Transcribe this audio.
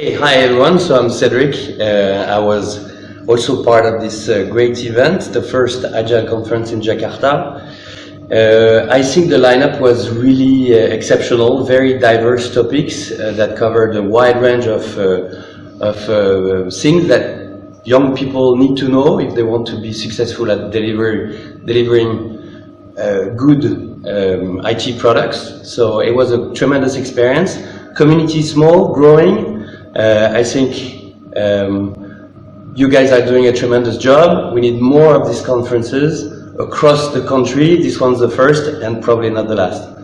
Hey, hi everyone, so I'm Cedric. Uh, I was also part of this uh, great event, the first Agile conference in Jakarta. Uh, I think the lineup was really uh, exceptional, very diverse topics uh, that covered a wide range of, uh, of things that young people need to know if they want to be successful at deliver, delivering good um, IT products. So it was a tremendous experience. Community small, growing. Uh, I think um, you guys are doing a tremendous job. We need more of these conferences across the country. This one's the first and probably not the last.